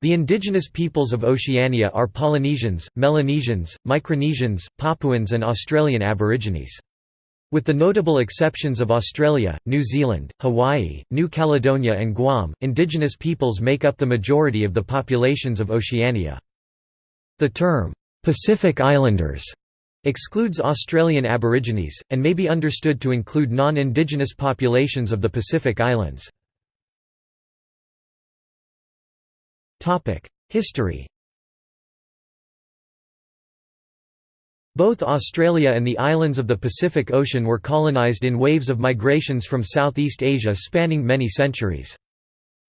The indigenous peoples of Oceania are Polynesians, Melanesians, Micronesians, Papuans and Australian Aborigines. With the notable exceptions of Australia, New Zealand, Hawaii, New Caledonia and Guam, indigenous peoples make up the majority of the populations of Oceania. The term, "'Pacific Islanders' excludes Australian Aborigines, and may be understood to include non-indigenous populations of the Pacific Islands. History Both Australia and the islands of the Pacific Ocean were colonised in waves of migrations from Southeast Asia spanning many centuries.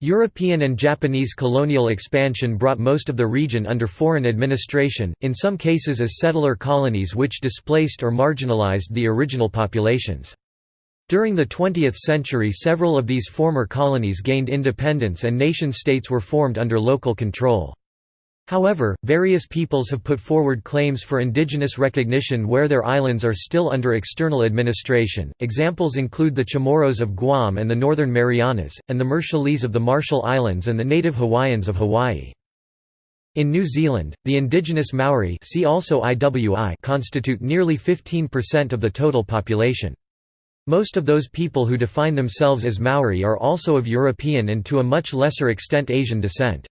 European and Japanese colonial expansion brought most of the region under foreign administration, in some cases as settler colonies which displaced or marginalized the original populations. During the 20th century several of these former colonies gained independence and nation-states were formed under local control. However, various peoples have put forward claims for indigenous recognition where their islands are still under external administration. Examples include the Chamorros of Guam and the Northern Marianas, and the Marshallese of the Marshall Islands and the native Hawaiians of Hawaii. In New Zealand, the indigenous Maori see also IWI constitute nearly 15% of the total population. Most of those people who define themselves as Maori are also of European and to a much lesser extent Asian descent.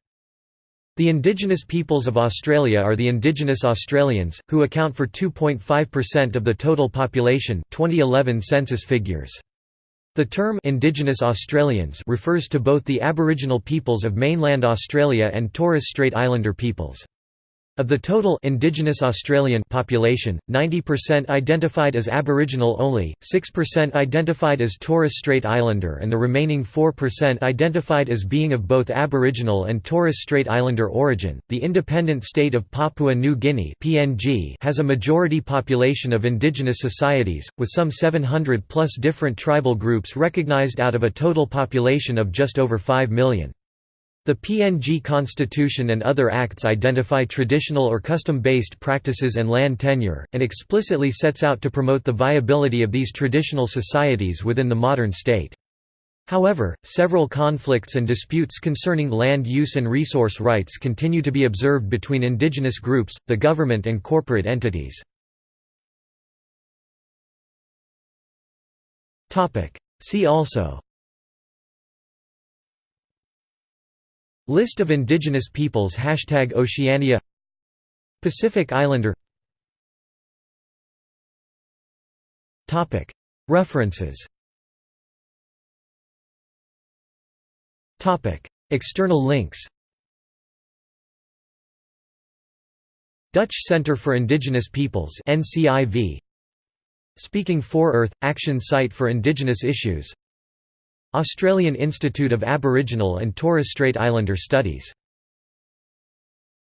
The indigenous peoples of Australia are the Indigenous Australians, who account for 2.5% of the total population 2011 census figures. The term Indigenous Australians refers to both the Aboriginal peoples of mainland Australia and Torres Strait Islander peoples. Of the total indigenous Australian population, 90% identified as Aboriginal only, 6% identified as Torres Strait Islander and the remaining 4% identified as being of both Aboriginal and Torres Strait Islander origin. The independent state of Papua New Guinea (PNG) has a majority population of indigenous societies with some 700 plus different tribal groups recognized out of a total population of just over 5 million. The PNG Constitution and other acts identify traditional or custom-based practices and land tenure, and explicitly sets out to promote the viability of these traditional societies within the modern state. However, several conflicts and disputes concerning land use and resource rights continue to be observed between indigenous groups, the government and corporate entities. See also List of indigenous peoples Hashtag Oceania. Pacific Islander. References. External links. Dutch Centre for Indigenous Peoples NCIV Speaking for Earth – Action Site for Indigenous Issues Australian Institute of Aboriginal and Torres Strait Islander Studies